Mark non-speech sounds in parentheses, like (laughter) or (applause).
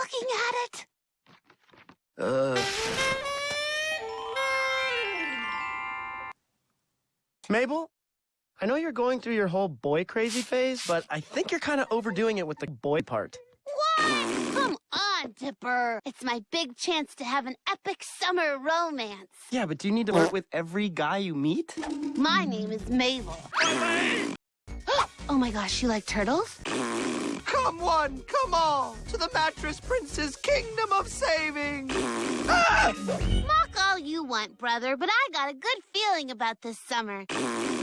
looking at it? Uh. Mabel, I know you're going through your whole boy crazy phase, but I think you're kind of overdoing it with the boy part. What? Come on, Dipper. It's my big chance to have an epic summer romance. Yeah, but do you need to flirt with every guy you meet? My name is Mabel. (gasps) oh my gosh, you like turtles? Come one, come all, to the Mattress Prince's kingdom of saving! Ah! Mock all you want, brother, but I got a good feeling about this summer.